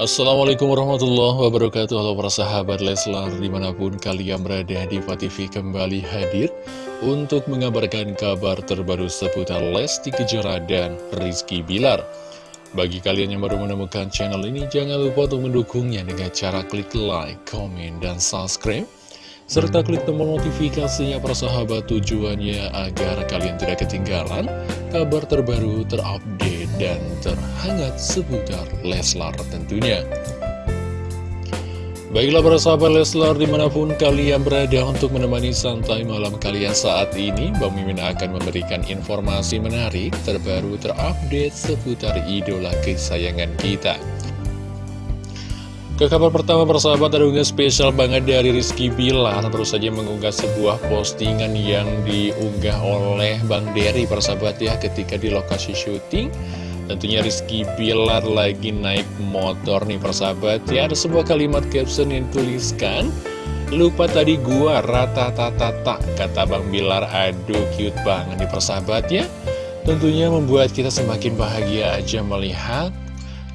Assalamualaikum warahmatullahi wabarakatuh. Halo para sahabat Leslar Di mana pun kalian berada di TV kembali hadir Untuk mengabarkan kabar terbaru seputar Lesti Kejora dan Rizky Bilar. Bagi kalian yang baru menemukan channel ini Jangan lupa untuk mendukungnya dengan cara klik like, komen, dan subscribe serta klik tombol notifikasinya persahabat tujuannya agar kalian tidak ketinggalan kabar terbaru terupdate dan terhangat seputar Leslar tentunya. Baiklah para sahabat Leslar di mana pun kalian berada untuk menemani santai malam kalian saat ini Bang Mimin akan memberikan informasi menarik terbaru terupdate seputar idola kesayangan kita. Ke kabar pertama persahabat ada unggah spesial banget dari Rizky Bilar. Baru saja mengunggah sebuah postingan yang diunggah oleh Bang Derry persahabat ya Ketika di lokasi syuting Tentunya Rizky Bilar lagi naik motor nih persahabat. Ya Ada sebuah kalimat caption yang tuliskan Lupa tadi gua rata-tata kata Bang Bilar. Aduh cute banget nih persahabat ya. Tentunya membuat kita semakin bahagia aja melihat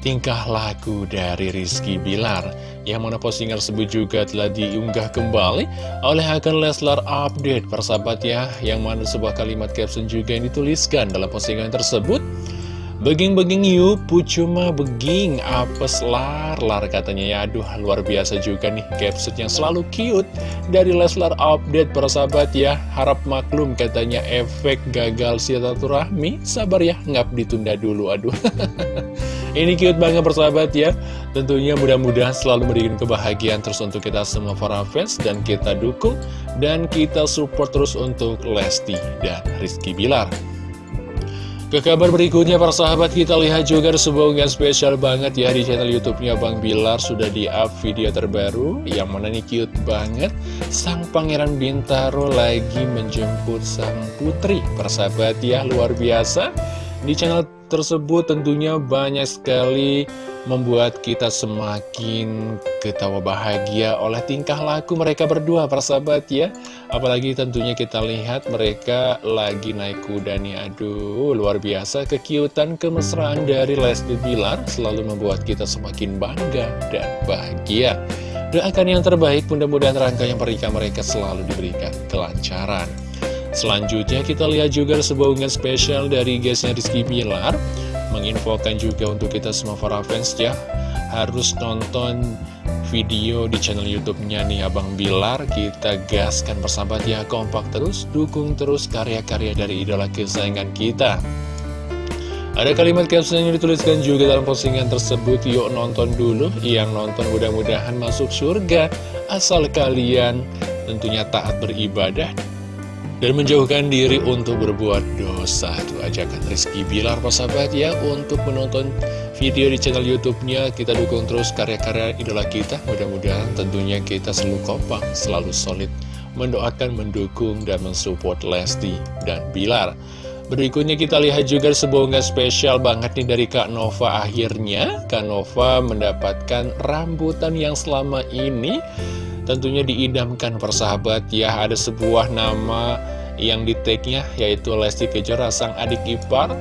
tingkah laku dari Rizky Bilar yang mana postingan tersebut juga telah diunggah kembali oleh akun Leslar Update persahabat ya. Yang mana sebuah kalimat caption juga yang dituliskan dalam postingan tersebut Beging-beging yuk, pucuma beging, apes lar, lar katanya ya. Aduh, luar biasa juga nih caption yang selalu cute dari Leslar Update para sahabat ya. Harap maklum katanya efek gagal silaturahmi. Sabar ya, ngap ditunda dulu, aduh. Ini cute banget persahabat ya. Tentunya mudah-mudahan selalu memberikan kebahagiaan terus untuk kita semua para fans Dan kita dukung dan kita support terus untuk Lesti dan Rizky Bilar ke kabar berikutnya para sahabat kita lihat juga ada sebuah unggahan spesial banget ya di channel youtube-nya Bang Bilar. Sudah di up video terbaru yang mana nih cute banget. Sang pangeran Bintaro lagi menjemput sang putri. Para sahabat ya luar biasa. Di channel tersebut tentunya banyak sekali membuat kita semakin ketawa bahagia oleh tingkah laku mereka berdua persahabat ya. Apalagi tentunya kita lihat mereka lagi naik kuda nih. Aduh luar biasa kekiutan kemesraan dari Lesti Bilar selalu membuat kita semakin bangga dan bahagia. Doakan yang terbaik mudah-mudahan rangkaian pernikahan mereka selalu diberikan kelancaran Selanjutnya kita lihat juga sebuah unggahan spesial dari guysnya Rizky Bilar. Menginfokan juga untuk kita semua para fans ya. Harus nonton video di channel YouTube-nya nih Abang Bilar. Kita gaskan persahabat ya kompak terus dukung terus karya-karya dari idola kesayangan kita. Ada kalimat caption yang dituliskan juga dalam postingan tersebut. Yuk nonton dulu. Yang nonton mudah-mudahan masuk surga. Asal kalian tentunya taat beribadah dan menjauhkan diri untuk berbuat dosa. Itu ajakan Rizky. Bilar sahabat ya untuk menonton video di channel youtube-nya kita dukung terus karya-karya idola kita. Mudah-mudahan tentunya kita selalu kompak selalu solid mendoakan, mendukung, dan mensupport Lesti dan Bilar. Berikutnya kita lihat juga sebuah unggahan spesial banget nih dari Kak Nova Akhirnya. Kak Nova mendapatkan rambutan yang selama ini tentunya diidamkan persahabat. Ya ada sebuah nama yang di tag-nya yaitu Lesti Kejora sang adik ipar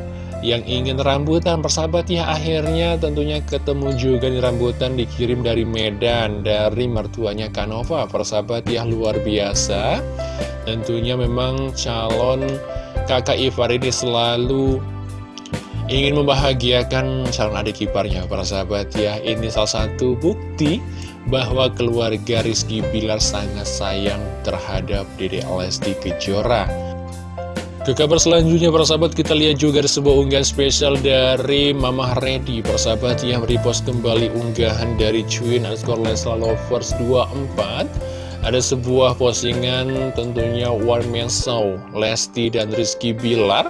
yang ingin rambutan persahabat. Ya akhirnya tentunya ketemu juga di rambutan dikirim dari Medan dari mertuanya Kanova persahabat. Ya luar biasa. Tentunya memang calon kakak ipar ini selalu ingin membahagiakan calon adik iparnya para sahabat ya ini salah satu bukti bahwa keluarga Rizky Bilar sangat sayang terhadap Dede Lesti Kejora. Ke kabar selanjutnya para sahabat kita lihat juga ada sebuah unggahan spesial dari Mama Reddy Persahabat yang repost kembali unggahan dari Cuin Askor Lesla Lovers 24 Ada sebuah postingan tentunya One Man Show Lesti dan Rizky Bilar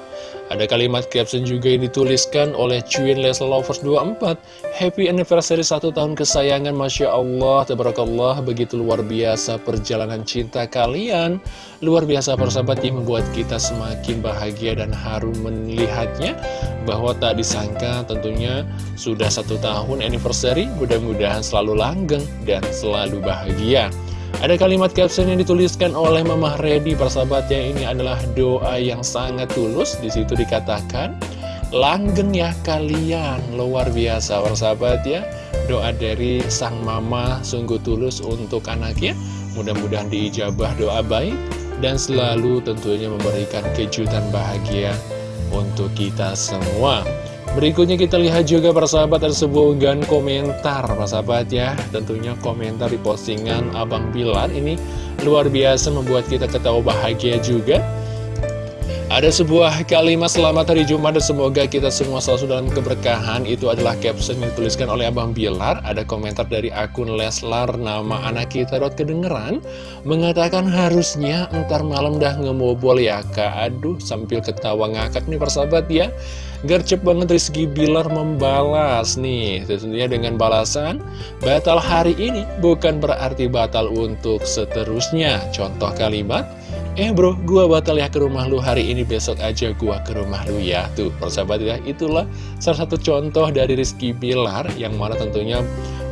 ada kalimat caption juga yang dituliskan oleh Cuin Leslie Lovers 24 Happy anniversary satu tahun kesayangan Masya Allah, Tabarakallah Begitu luar biasa perjalanan cinta kalian. Luar biasa persahabat yang membuat kita semakin bahagia dan harum melihatnya. Bahwa tak disangka tentunya sudah satu tahun anniversary Mudah-mudahan selalu langgeng dan selalu bahagia ada kalimat caption yang dituliskan oleh Mama Reddy persahabatnya ini adalah doa yang sangat tulus. Di situ dikatakan Langgeng ya kalian. Luar biasa persahabat ya. Doa dari sang mama sungguh tulus untuk anaknya. Mudah-mudahan diijabah doa baik Dan selalu tentunya memberikan kejutan bahagia untuk kita semua Berikutnya kita lihat juga persahabat ada sebuah unggahan komentar persahabat ya. Tentunya komentar di postingan Abang Bilar ini luar biasa membuat kita ketawa bahagia juga ada sebuah kalimat selamat hari Jumat dan semoga kita semua selalu dalam keberkahan. Itu adalah caption yang dituliskan oleh Abang Bilar. Ada komentar dari akun Leslar nama anak kita dot kedengeran Mengatakan harusnya ntar malam dah ngemobol ya kak. Aduh sambil ketawa ngakak nih persahabat ya. Gercep banget Rizky Bilar membalas nih. Tentunya dengan balasan Batal hari ini bukan berarti batal untuk seterusnya. Contoh kalimat Eh bro, gua batal ya ke rumah lu hari ini, besok aja gua ke rumah lu ya. Tuh, persahabat ya, itulah salah satu contoh dari Rizky Bilar Yang mana tentunya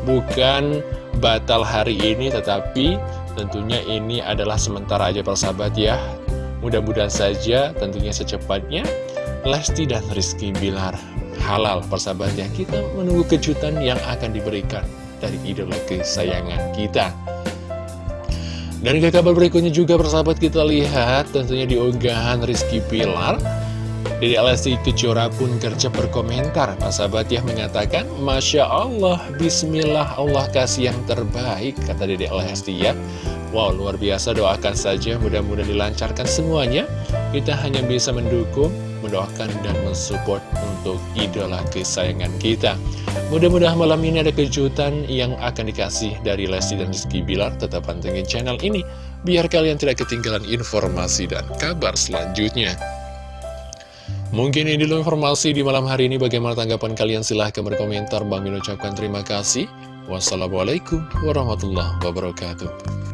bukan batal hari ini, tetapi tentunya ini adalah sementara aja persahabat ya. Mudah-mudahan saja tentunya secepatnya Lesti dan Rizky Bilar halal persahabat ya. Kita menunggu kejutan yang akan diberikan dari idola kesayangan kita dan ke kabar berikutnya juga persahabat kita lihat tentunya di unggahan Rizky Pilar. Dede Lesti Kejora pun kerja berkomentar. Persahabat ya mengatakan Masya Allah, Bismillah Allah kasih yang terbaik Kata Dede Lesti ya. Wow luar biasa doakan saja mudah-mudahan dilancarkan semuanya. Kita hanya bisa mendukung mendoakan dan mensupport untuk idola kesayangan kita. Mudah-mudahan malam ini ada kejutan yang akan dikasih dari Lesti dan Rizky Bilar. Tetap pantengin channel ini, biar kalian tidak ketinggalan informasi dan kabar selanjutnya. Mungkin ini dulu informasi di malam hari ini. Bagaimana tanggapan kalian? Silahkan berkomentar. Bang Min ucapkan terima kasih. Wassalamualaikum warahmatullahi wabarakatuh.